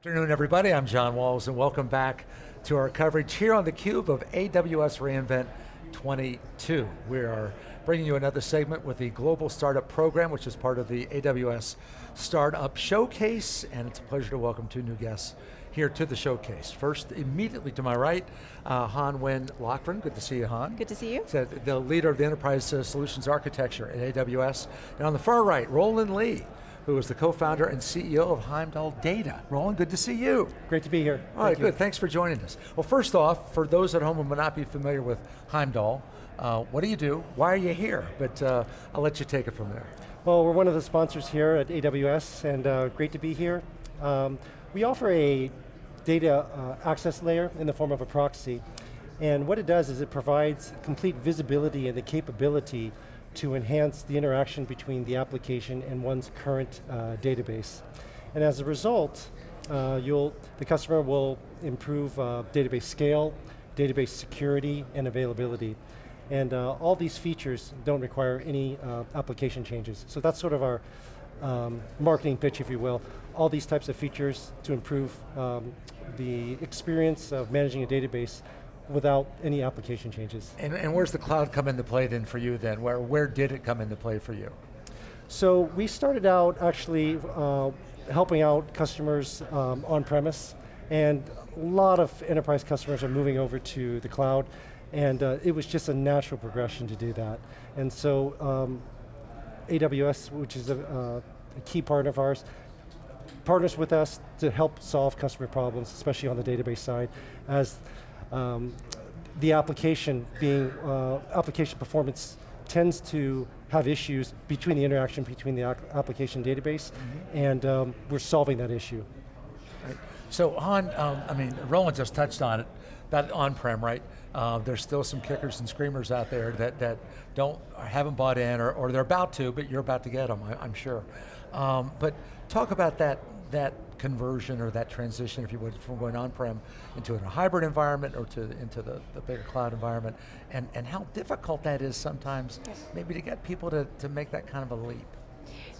Good afternoon, everybody. I'm John Walls, and welcome back to our coverage here on theCUBE of AWS reInvent 22. We are bringing you another segment with the Global Startup Program, which is part of the AWS Startup Showcase, and it's a pleasure to welcome two new guests here to the showcase. First, immediately to my right, uh, Han Nguyen Lochran. Good to see you, Han. Good to see you. So the leader of the Enterprise uh, Solutions Architecture at AWS. And on the far right, Roland Lee, who is the co-founder and CEO of Heimdall Data. Roland, good to see you. Great to be here. All right, good, thanks for joining us. Well, first off, for those at home who may not be familiar with Heimdall, uh, what do you do? Why are you here? But uh, I'll let you take it from there. Well, we're one of the sponsors here at AWS, and uh, great to be here. Um, we offer a data uh, access layer in the form of a proxy, and what it does is it provides complete visibility and the capability to enhance the interaction between the application and one's current uh, database. And as a result, uh, the customer will improve uh, database scale, database security, and availability. And uh, all these features don't require any uh, application changes. So that's sort of our um, marketing pitch, if you will. All these types of features to improve um, the experience of managing a database without any application changes. And, and where's the cloud come into play then for you then? Where, where did it come into play for you? So we started out actually uh, helping out customers um, on-premise, and a lot of enterprise customers are moving over to the cloud, and uh, it was just a natural progression to do that. And so um, AWS, which is a, uh, a key partner of ours, partners with us to help solve customer problems, especially on the database side, as um, the application being, uh, application performance tends to have issues between the interaction between the application database, mm -hmm. and um, we're solving that issue. Right. So Han, um, I mean, Roland just touched on it, that on-prem, right? Uh, there's still some kickers and screamers out there that, that don't, haven't bought in, or, or they're about to, but you're about to get them, I, am sure. Um, but talk about that, that conversion or that transition, if you would, from going on-prem into a hybrid environment or to into the, the bigger cloud environment, and, and how difficult that is sometimes, yes. maybe to get people to, to make that kind of a leap.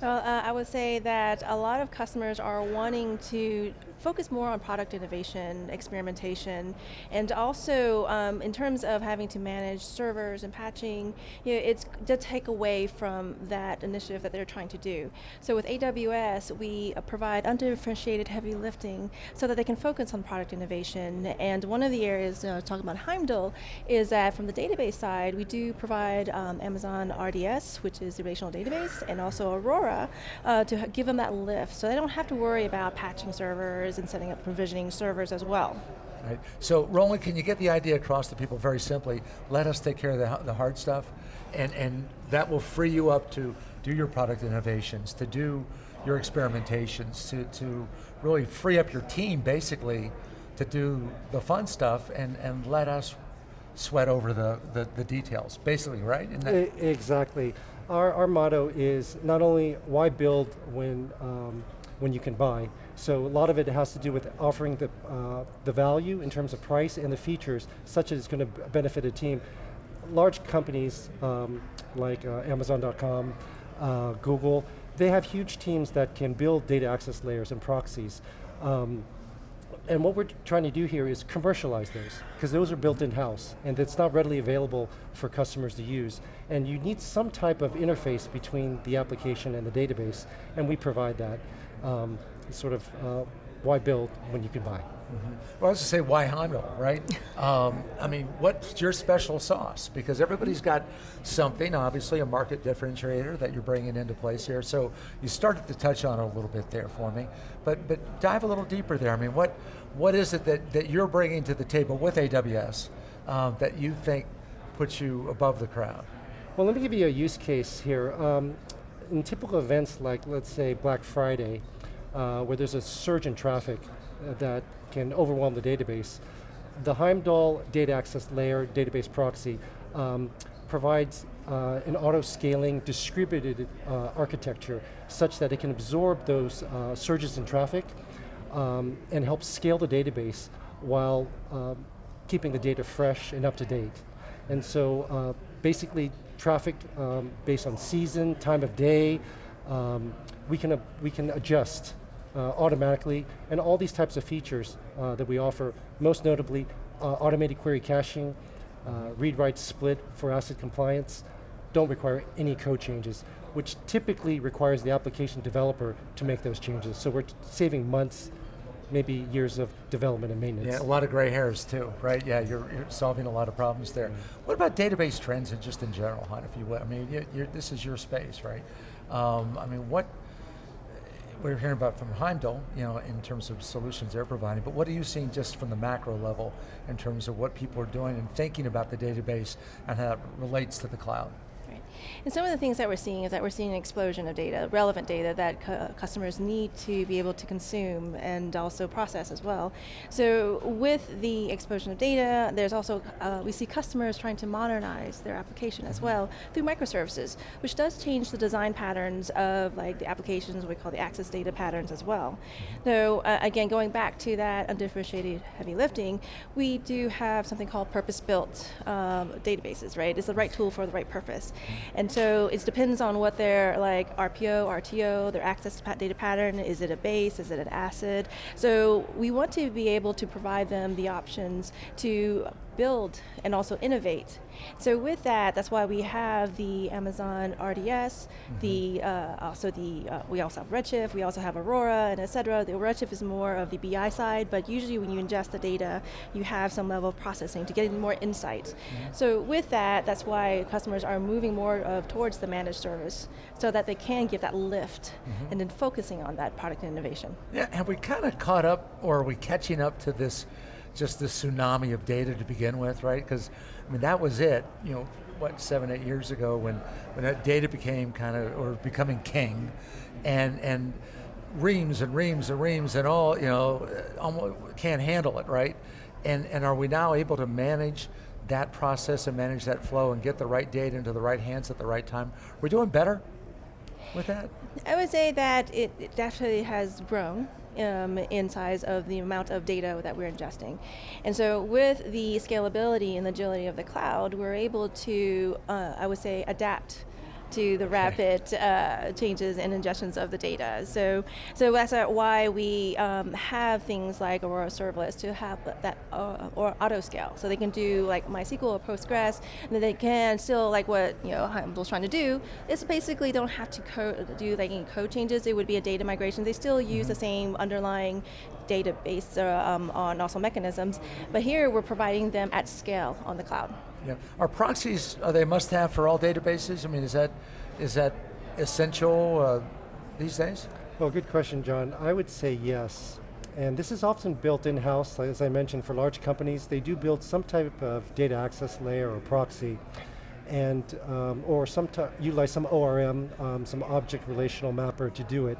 Well, uh, I would say that a lot of customers are wanting to focus more on product innovation, experimentation, and also um, in terms of having to manage servers and patching, you know, it's to take away from that initiative that they're trying to do. So with AWS, we uh, provide undifferentiated heavy lifting so that they can focus on product innovation. And one of the areas, uh, talking about Heimdall, is that from the database side, we do provide um, Amazon RDS, which is the relational database, and also Aurora Aurora uh, to give them that lift so they don't have to worry about patching servers and setting up provisioning servers as well. Right. So Roland, can you get the idea across to people very simply, let us take care of the, the hard stuff, and, and that will free you up to do your product innovations, to do your experimentations, to, to really free up your team basically to do the fun stuff and, and let us sweat over the, the, the details, basically, right? exactly. Our, our motto is not only why build when, um, when you can buy, so a lot of it has to do with offering the, uh, the value in terms of price and the features such as it's going to benefit a team. Large companies um, like uh, Amazon.com, uh, Google, they have huge teams that can build data access layers and proxies. Um, and what we're trying to do here is commercialize those, because those are built in-house, and it's not readily available for customers to use. And you need some type of interface between the application and the database, and we provide that. Um, sort of uh, why build when you can buy? Mm -hmm. Well, I was to say, why Heimdall, right? um, I mean, what's your special sauce? Because everybody's got something, obviously a market differentiator that you're bringing into place here. So you started to touch on it a little bit there for me, but but dive a little deeper there. I mean, what what is it that, that you're bringing to the table with AWS um, that you think puts you above the crowd? Well, let me give you a use case here. Um, in typical events like, let's say, Black Friday, uh, where there's a surge in traffic uh, that can overwhelm the database. The Heimdall data access layer database proxy um, provides uh, an auto-scaling distributed uh, architecture such that it can absorb those uh, surges in traffic um, and help scale the database while um, keeping the data fresh and up to date. And so uh, basically traffic um, based on season, time of day, um, we, can, we can adjust automatically, and all these types of features uh, that we offer, most notably uh, automated query caching, uh, read-write split for ACID compliance, don't require any code changes, which typically requires the application developer to make those changes. So we're saving months, maybe years of development and maintenance. Yeah, a lot of gray hairs too, right? Yeah, you're, you're solving a lot of problems there. What about database trends and just in general, Han, if you will? I mean, you, you're, this is your space, right? Um, I mean, what, we're hearing about from Heimdall, you know, in terms of solutions they're providing, but what are you seeing just from the macro level in terms of what people are doing and thinking about the database and how it relates to the cloud? Right. And some of the things that we're seeing is that we're seeing an explosion of data, relevant data that cu- customers need to be able to consume and also process as well. So with the explosion of data, there's also, uh, we see customers trying to modernize their application as well through microservices, which does change the design patterns of like the applications we call the access data patterns as well. So uh, again, going back to that undifferentiated heavy lifting, we do have something called purpose-built um, databases, right? It's the right tool for the right purpose. And so it depends on what their like RPO, RTO, their access to data pattern, is it a base, is it an ACID? So we want to be able to provide them the options to build and also innovate. So with that, that's why we have the Amazon RDS, the uh, also the uh, we also have Redshift, we also have Aurora, and et cetera. The Redshift is more of the BI side, but usually when you ingest the data, you have some level of processing to get more insights. So with that, that's why customers are moving more of towards the managed service, so that they can give that lift, and then focusing on that product innovation. Yeah, have we kind of caught up, or are we catching up to this, just this tsunami of data to begin with, right? Because, I mean, that was it, you know, what, seven, eight years ago when, when that data became kind of, or becoming king, and, and reams and reams and reams and all, you know, almost can't handle it, right? And, and are we now able to manage that process and manage that flow and get the right data into the right hands at the right time? We're doing better with that? I would say that it, it definitely has grown um, in size of the amount of data that we're ingesting. And so with the scalability and agility of the cloud, we're able to, uh, I would say, adapt to the rapid uh, changes and ingestions of the data. So, so that's why we um, have things like Aurora Serverless to have that uh, or auto scale. So they can do like MySQL or Postgres, and then they can still like what you know Heimdall's trying to do. Is basically don't have to code, do like any code changes. It would be a data migration. They still use the same underlying database uh, um, on also mechanisms, but here we're providing them at scale on the cloud. Yeah. Are proxies, are they must have for all databases? I mean, is that, is that essential uh, these days? Well, good question, John. I would say yes. And this is often built in-house, as I mentioned, for large companies. They do build some type of data access layer or proxy, and um, or some utilize some ORM, um, some object relational mapper to do it.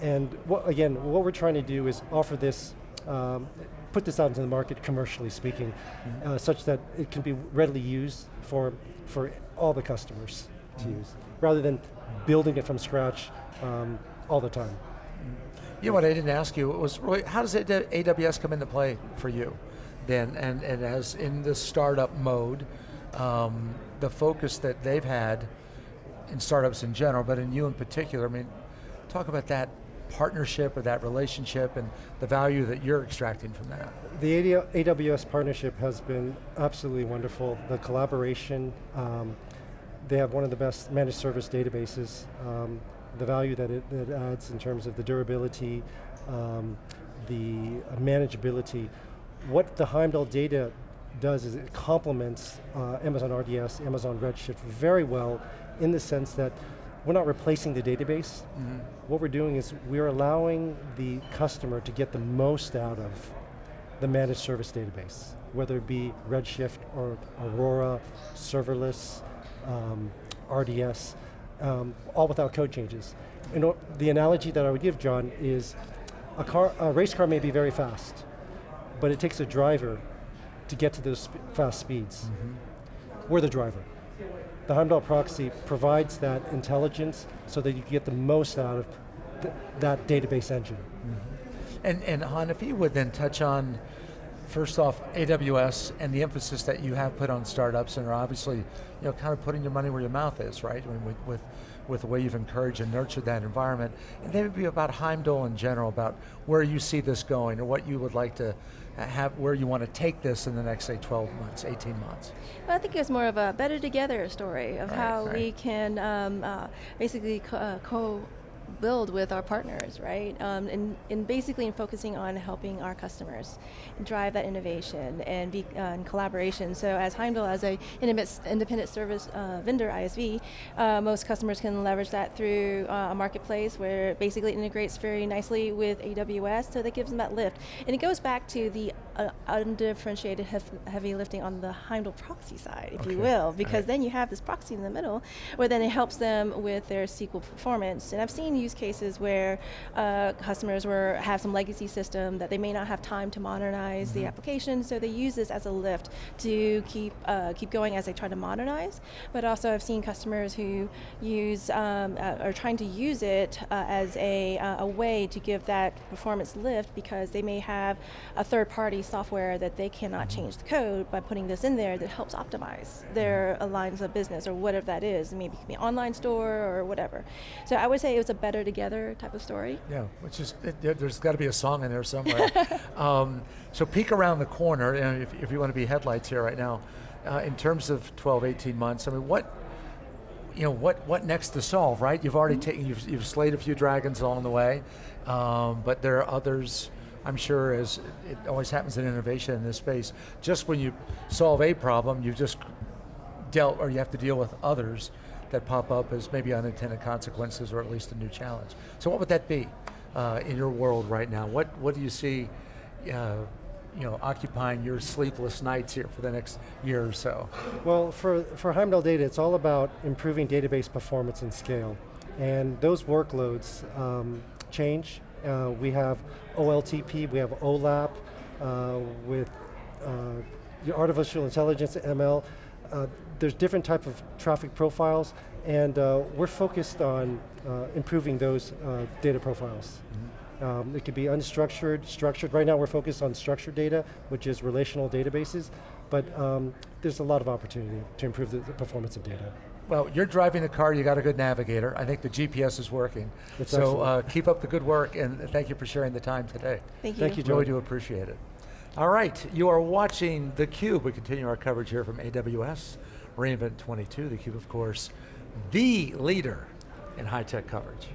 And what, again, what we're trying to do is offer this, um, put this out into the market commercially speaking, mm -hmm. uh, such that it can be readily used for, for all the customers to Mm-hmm. use, rather than building it from scratch um, all the time. You know what I didn't ask you was really, how does AWS come into play for you then? And, and as in the startup mode, um, the focus that they've had in startups in general, but in you in particular, I mean, talk about that partnership or that relationship and the value that you're extracting from that. The AWS partnership has been absolutely wonderful. The collaboration, um, they have one of the best managed service databases. Um, the value that it, that it, adds in terms of the durability, um, the manageability. What the Heimdall data does is it complements uh, Amazon RDS, Amazon Redshift very well in the sense that we're not replacing the database. Mm -hmm. What we're doing is we're allowing the customer to get the most out of the managed service database, whether it be Redshift or Aurora, serverless, um, RDS, um, all without code changes. And the analogy that I would give, John, is a, car, a race car may be very fast, but it takes a driver to get to those sp fast speeds. Mm -hmm. We're the driver. The Heimdall proxy provides that intelligence so that you get the most out of th that database engine. Mm -hmm. And, and Han, if you would then touch on, first off, AWS and the emphasis that you have put on startups and are obviously, you know, kind of putting your money where your mouth is, right? With, with, with the way you've encouraged and nurtured that environment, and then maybe about Heimdall in general, about where you see this going, or what you would like to have, where you want to take this in the next, say, 12 months, 18 months. Well, I think it's more of a better together story of Right, how right. we can um, uh, basically co- uh, co build with our partners, right? Um, and, and basically in focusing on helping our customers drive that innovation and be uh, in collaboration. So as Heimdall, as a independent, service uh, vendor, ISV, uh, most customers can leverage that through uh, a marketplace where it basically integrates very nicely with AWS, so that gives them that lift. And it goes back to the uh, undifferentiated hef- heavy lifting on the Heimdall proxy side, if you will, because Right. then you have this proxy in the middle, where then it helps them with their SQL performance. And I've seen use cases where uh, customers were have some legacy system that they may not have time to modernize the application, so they use this as a lift to keep uh, keep going as they try to modernize. But also, I've seen customers who use um, uh, are trying to use it uh, as a uh, a way to give that performance lift because they may have a software that they cannot change the code by putting this in there that helps optimize their uh, lines of business or whatever that is. Maybe it could be an online store or whatever. So I would say it was a better together type of story. Yeah, which is, it, there- there's got to be a song in there somewhere. um, so peek around the corner, and if, if you want to be headlights here right now, uh, in terms of 12, 18 months, I mean, what, you know, what, what next to solve, right? You've already taken, you've, you've slayed a few dragons along the way, um, but there are others, I'm sure, as it always happens in innovation in this space, just when you solve a problem, you've just dealt, or you have to deal with others that pop up as maybe unintended consequences or at least a new challenge. So what would that be uh, in your world right now? What, what do you see uh, you know, occupying your sleepless nights here for the next year or so? Well, for, for Heimdall Data, it's all about improving database performance and scale. And those workloads um, change. Uh, we have OLTP, we have OLAP, uh, with uh, artificial intelligence, ML. Uh, there's different type of traffic profiles, and uh, we're focused on uh, improving those uh, data profiles. Um, it could be unstructured, structured. Right now we're focused on structured data, which is relational databases, but um, there's a lot of opportunity to improve the, the performance of data. Well, you're driving the car, you got a good navigator. I think the GPS is working. It's so uh, keep up the good work and thank you for sharing the time today. Thank you. Thank you, John. Really do appreciate it. All right, you are watching theCUBE. We continue our coverage here from AWS, reInvent 22. theCUBE, of course, the leader in high-tech coverage.